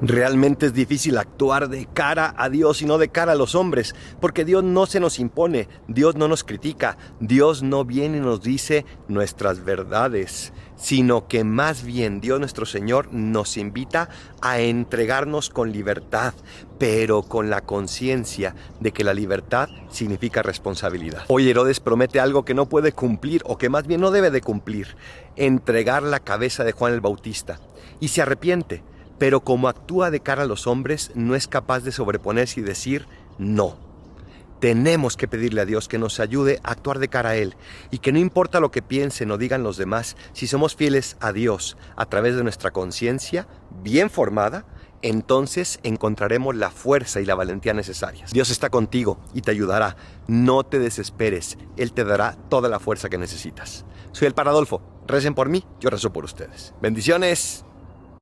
Realmente es difícil actuar de cara a Dios y no de cara a los hombres, porque Dios no se nos impone, Dios no nos critica, Dios no viene y nos dice nuestras verdades, sino que más bien Dios nuestro Señor nos invita a entregarnos con libertad, pero con la conciencia de que la libertad significa responsabilidad. Hoy Herodes promete algo que no puede cumplir, o que más bien no debe de cumplir, entregar la cabeza de Juan el Bautista, y se arrepiente pero como actúa de cara a los hombres, no es capaz de sobreponerse y decir no. Tenemos que pedirle a Dios que nos ayude a actuar de cara a Él y que no importa lo que piensen o digan los demás, si somos fieles a Dios a través de nuestra conciencia bien formada, entonces encontraremos la fuerza y la valentía necesarias. Dios está contigo y te ayudará. No te desesperes, Él te dará toda la fuerza que necesitas. Soy el Paradolfo. Recen por mí, yo rezo por ustedes. Bendiciones.